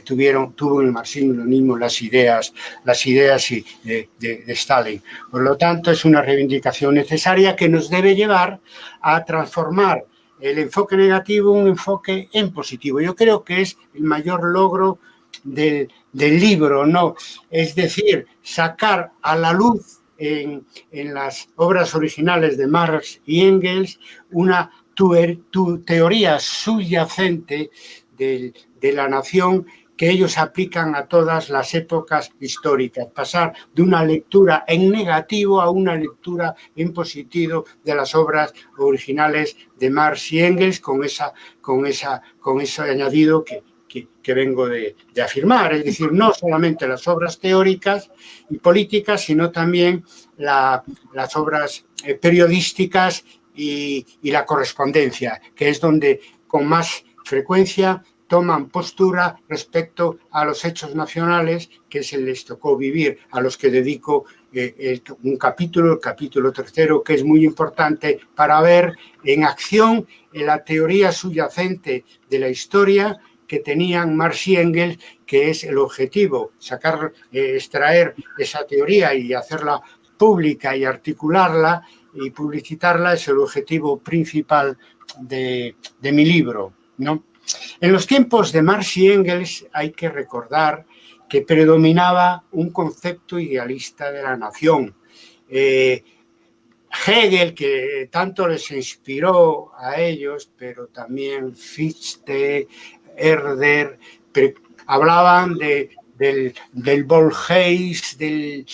tuvieron, tuvo en el marxismo y leninismo las ideas, las ideas de, de, Stalin. Por lo tanto, es una reivindicación necesaria que nos debe llevar a transformar el enfoque negativo en un enfoque en positivo. Yo creo que es el mayor logro del, libro, ¿no? Es decir, sacar a la luz en, las obras originales de Marx y Engels una tu, teoría subyacente de, la nación que ellos aplican a todas las épocas históricas, pasar de una lectura en negativo a una lectura en positivo de las obras originales de Marx y Engels con, esa, con, esa, con ese añadido que, que, vengo de, afirmar, es decir, no solamente las obras teóricas y políticas, sino también las obras eh, periodísticas y, la correspondencia, que es donde con más frecuencia toman postura respecto a los hechos nacionales que se les tocó vivir, a los que dedico eh, un capítulo, el capítulo tercero, que es muy importante para ver en acción la teoría subyacente de la historia que tenían Marx y Engels, que es el objetivo, sacar, eh, extraer esa teoría y hacerla pública y articularla y publicitarla es el objetivo principal de, mi libro. ¿no? En los tiempos de Marx y Engels hay que recordar que predominaba un concepto idealista de la nación. Eh, Hegel, que tanto les inspiró a ellos, pero también Fichte, Herder, hablaban de, del, del del,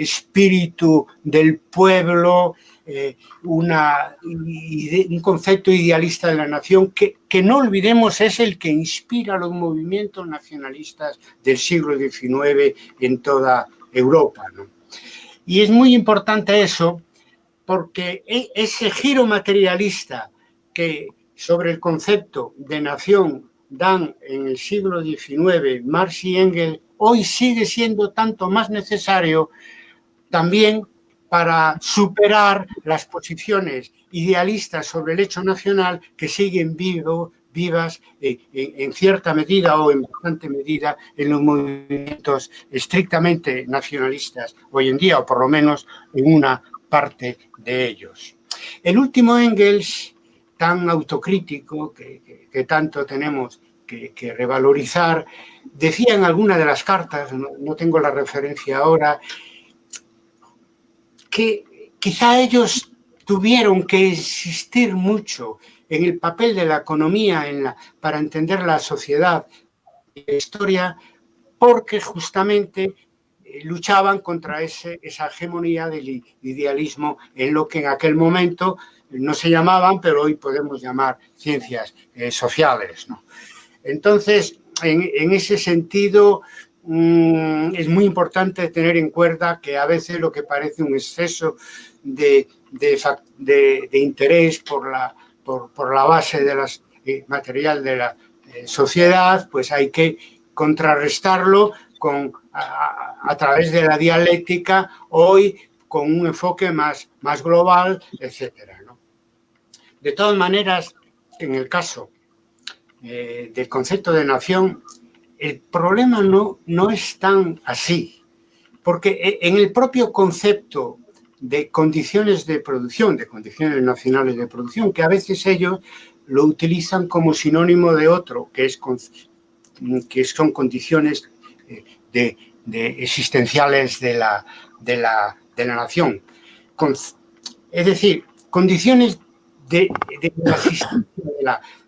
espíritu del pueblo, eh, un concepto idealista de la nación que, que, no olvidemos es el que inspira los movimientos nacionalistas del siglo XIX en toda Europa. Y es muy importante eso porque e, ese giro materialista que sobre el concepto de nación dan en el siglo XIX Marx y Engels, hoy sigue siendo tanto más necesario también para superar las posiciones idealistas sobre el hecho nacional que siguen vivo, vivas eh, en cierta medida o en bastante medida en los movimientos estrictamente nacionalistas hoy en día, o por lo menos en una parte de ellos. El último Engels tan autocrítico que, tanto tenemos que, revalorizar, decía en alguna de las cartas, no, tengo la referencia ahora, que quizá ellos tuvieron que insistir mucho en el papel de la economía para entender la sociedad y la historia, porque justamente luchaban contra ese, esa hegemonía del idealismo en lo que en aquel momento no se llamaban, pero hoy podemos llamar ciencias eh, sociales. Entonces, en, ese sentido, mm, es muy importante tener en cuenta que a veces lo que parece un exceso de, interés por la, por, la base de las, eh, material de la eh, sociedad, pues hay que contrarrestarlo con, a, través de la dialéctica, hoy con un enfoque más, más global, etcétera. De todas maneras, en el caso eh, del concepto de nación, el problema no, no es tan así, porque e, en el propio concepto de condiciones de producción, de condiciones nacionales de producción, que a veces ellos lo utilizan como sinónimo de otro, que, es, que son condiciones de, existenciales de la, de la, de la nación. Es decir, condiciones de, la existencia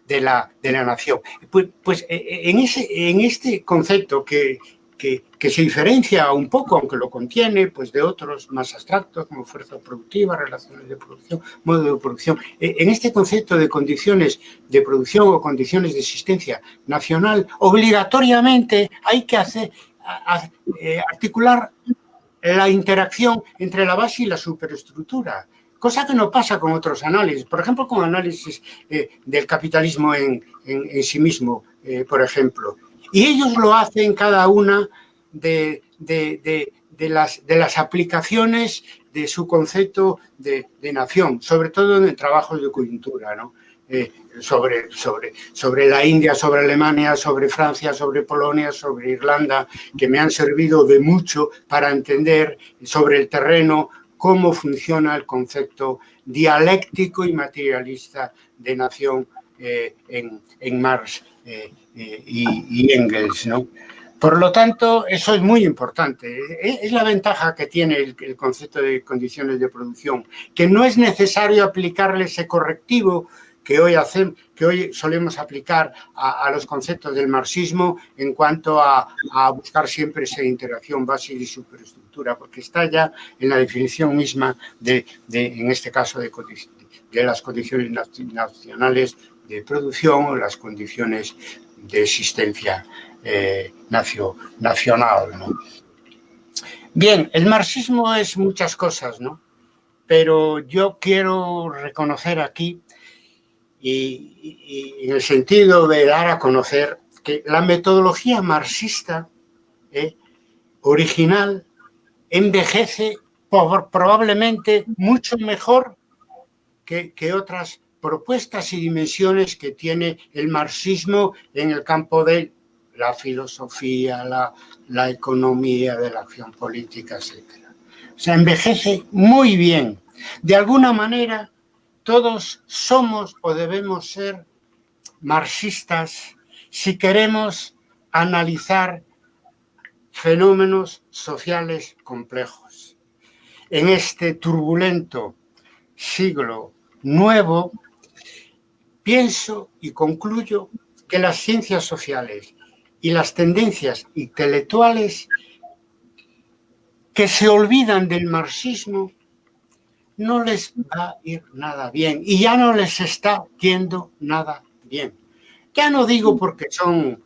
de la, de la, nación. Pues, pues en, ese, en este concepto que, que, se diferencia un poco, aunque lo contiene, pues de otros más abstractos como fuerza productiva, relaciones de producción, modo de producción. E, en este concepto de condiciones de producción o condiciones de existencia nacional, obligatoriamente hay que hacer, eh, articular la interacción entre la base y la superestructura, cosa que no pasa con otros análisis, por ejemplo, con análisis eh, del capitalismo en, sí mismo, eh, por ejemplo. Y ellos lo hacen cada una de, las, aplicaciones de su concepto de, nación, sobre todo en trabajos de coyuntura, ¿no? Eh, sobre la India, sobre Alemania, sobre Francia, sobre Polonia, sobre Irlanda, que me han servido de mucho para entender sobre el terreno cómo funciona el concepto dialéctico y materialista de nación eh, en, en Marx eh, eh, y, Engels, ¿no? Por lo tanto, eso es muy importante. Es la ventaja que tiene el, concepto de condiciones de producción, que no es necesario aplicarle ese correctivo que hoy, hacen, que hoy solemos aplicar a, los conceptos del marxismo en cuanto a, buscar siempre esa interacción base y superestructura, porque está ya en la definición misma de, en este caso, de, de las condiciones nacionales de producción o las condiciones de existencia eh, nacional. Bien, el marxismo es muchas cosas, ¿no? Pero yo quiero reconocer aquí, y, en el sentido de dar a conocer, que la metodología marxista eh, original envejece probablemente mucho mejor que, que otras propuestas y dimensiones que tiene el marxismo en el campo de la filosofía, la, economía, de la acción política, etc. Se envejece muy bien. De alguna manera, todos somos o debemos ser marxistas si queremos analizar fenómenos sociales complejos. En este turbulento siglo nuevo, Pienso y concluyo que las ciencias sociales y las tendencias intelectuales que se olvidan del marxismo no les va a ir nada bien y ya no les está yendo nada bien. Ya no digo porque son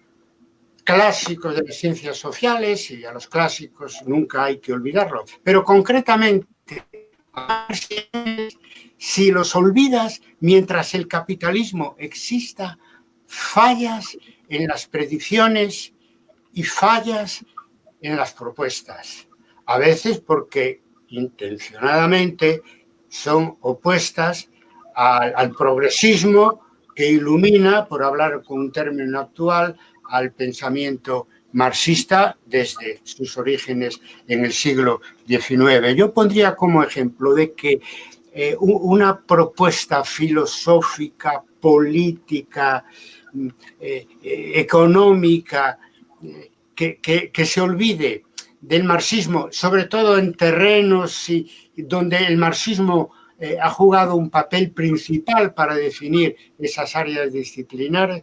clásicos de las ciencias sociales y a los clásicos nunca hay que olvidarlos, pero concretamente si los olvidas mientras el capitalismo exista, fallas en las predicciones y fallas en las propuestas. A veces porque intencionadamente son opuestas al, progresismo que ilumina, por hablar con un término actual, al pensamiento marxista desde sus orígenes en el siglo XIX. Yo pondría como ejemplo de que eh, una propuesta filosófica, política, mm, eh, eh, económica, que, se olvide del marxismo, sobre todo en terrenos y, donde el marxismo ha jugado un papel principal para definir esas áreas disciplinares,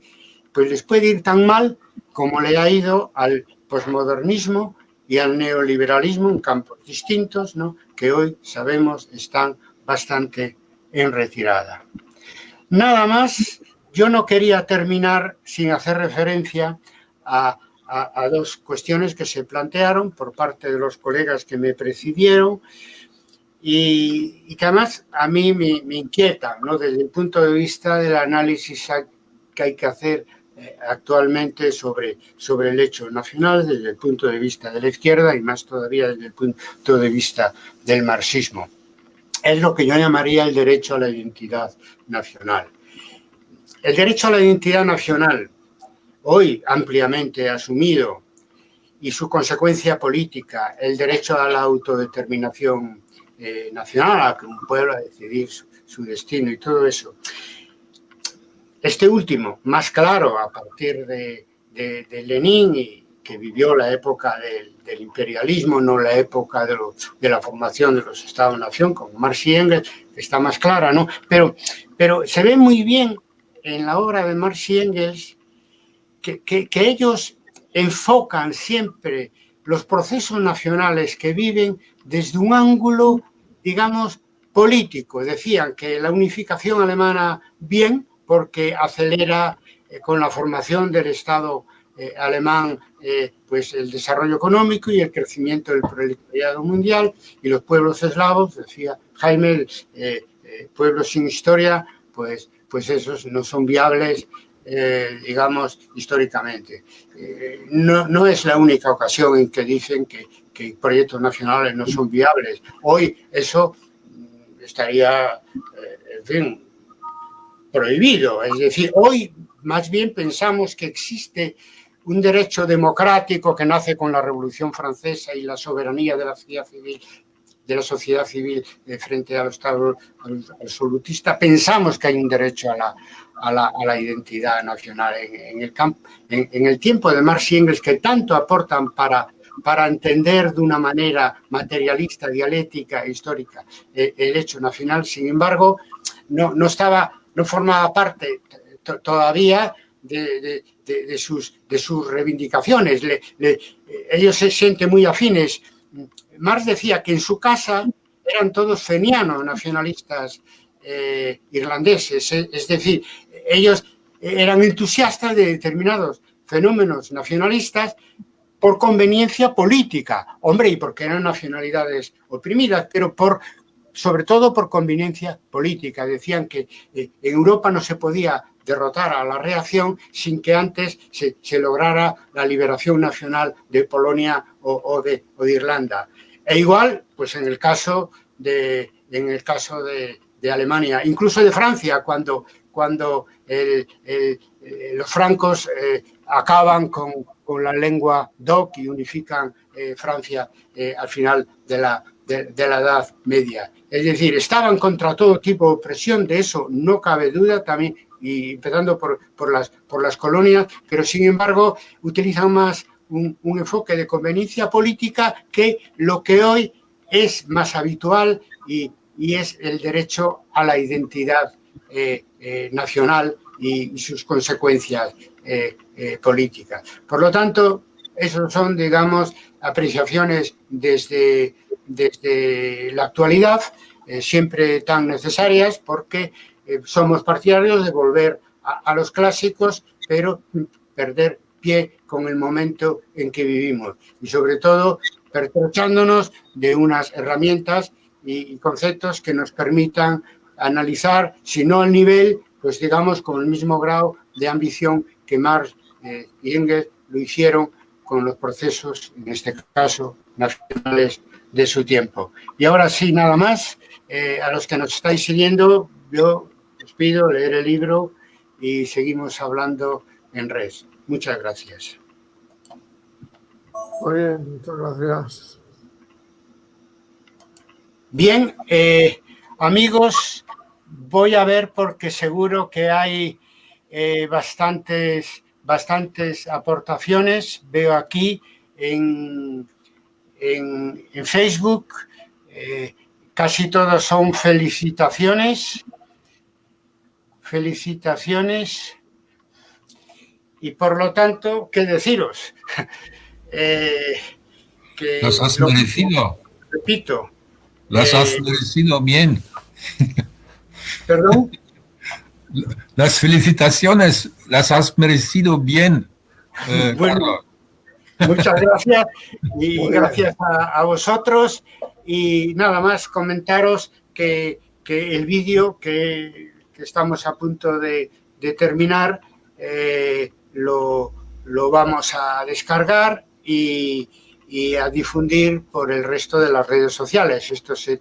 pues les puede ir tan mal como le ha ido al posmodernismo y al neoliberalismo en campos distintos, ¿no? que hoy sabemos están bastante en retirada. Nada más, yo no quería terminar sin hacer referencia a, dos cuestiones que se plantearon por parte de los colegas que me precedieron y, que además a mí me, me inquieta, ¿no? desde el punto de vista del análisis que hay que hacer actualmente sobre, sobre el hecho nacional desde el punto de vista de la izquierda y más todavía desde el punto de vista del marxismo es lo que yo llamaría el derecho a la identidad nacional. El derecho a la identidad nacional, hoy ampliamente asumido, y su consecuencia política, el derecho a la autodeterminación eh, nacional, a que un pueblo a decidir su, destino y todo eso. Este último, más claro a partir de, de, Lenin y, que vivió la época del, imperialismo, no la época de, de, la formación de los Estados-Nación, como Marx y Engels, está más clara, ¿no? Pero, pero se ve muy bien en la obra de Marx y Engels que, que, que ellos enfocan siempre los procesos nacionales que viven desde un ángulo, digamos, político. Decían que la unificación alemana bien, porque acelera eh, con la formación del Estado eh, alemán eh, pues el desarrollo económico y el crecimiento del proletariado mundial y los pueblos eslavos, decía Jaime, pueblos sin historia, pues, pues esos no son viables digamos, históricamente. no, no, es la única ocasión en que dicen que, que, proyectos nacionales no son viables. Hoy eso estaría, en fin, prohibido. Es decir, hoy más bien pensamos que existe un derecho democrático que nace con la Revolución Francesa y la soberanía de la sociedad civil de la sociedad civil frente al Estado absolutista, pensamos que hay un derecho a la, a la, a la identidad nacional. En, el en, el tiempo de Marx y Engels, que tanto aportan para, para entender de una manera materialista, dialéctica e histórica eh, el hecho nacional, sin embargo, no, no estaba no formaba parte todavía de, sus, de sus reivindicaciones. ellos se sienten muy afines. Marx decía que en su casa eran todos fenianos, nacionalistas eh, irlandeses, eh, es decir, ellos eran entusiastas de determinados fenómenos nacionalistas por conveniencia política, hombre, y porque eran nacionalidades oprimidas, pero por sobre todo por conveniencia política. Decían que eh, en Europa no se podía derrotar a la reacción sin que antes se, lograra la liberación nacional de Polonia o, de, Irlanda. E igual, pues en el caso de, en el caso de, Alemania, incluso de Francia, cuando, cuando eh, los francos eh, acaban con, la lengua DOC y unifican Francia al final de la, de la Edad Media. Es decir, estaban contra todo tipo de opresión, de eso no cabe duda también, y empezando por, por, las, por las colonias, pero sin embargo utilizan más un, enfoque de conveniencia política que lo que hoy es más habitual y, es el derecho a la identidad eh, eh, nacional y, sus consecuencias eh, políticas. Por lo tanto, esos son, digamos, apreciaciones desde desde la actualidad, eh, siempre tan necesarias porque eh, somos partidarios de volver a, los clásicos, pero perder pie con el momento en que vivimos y sobre todo pertrechándonos de unas herramientas y, conceptos que nos permitan analizar, si no al nivel, pues digamos con el mismo grado de ambición que Marx eh, y Engels lo hicieron con los procesos, en este caso, nacionales de su tiempo. Y ahora sí, nada más, eh, a los que nos estáis siguiendo, yo os pido leer el libro y seguimos hablando en red. Muchas gracias. Muy bien, muchas gracias. Bien, eh, amigos, voy a ver porque seguro que hay eh, bastantes, bastantes aportaciones. Veo aquí en en, Facebook, eh, casi todos son felicitaciones, felicitaciones, y por lo tanto, ¿qué deciros? eh, Las has merecido. Repito. Las has eh, merecido bien. ¿Perdón? Las felicitaciones las has merecido bien, eh, bueno, Muchas gracias y gracias a, vosotros. Y nada más comentaros que, el vídeo que, estamos a punto de, terminar eh, lo, vamos a descargar y, a difundir por el resto de las redes sociales. Esto se,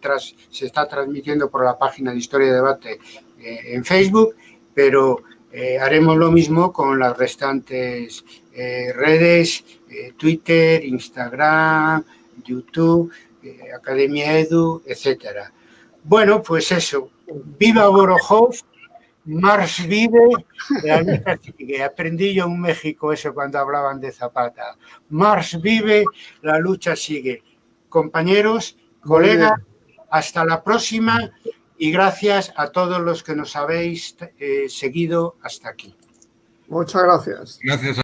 se está transmitiendo por la página de Historia y Debate eh, en Facebook, pero eh, haremos lo mismo con las restantes redes eh, Twitter, Instagram, YouTube, eh, Academia Edu, etcétera. Bueno, pues eso, viva Borojov Mars vive, la lucha sigue. Aprendí yo en México eso cuando hablaban de Zapata. Mars vive, la lucha sigue. Compañeros, colegas, hasta la próxima y gracias a todos los que nos habéis eh, seguido hasta aquí. Muchas gracias. Gracias.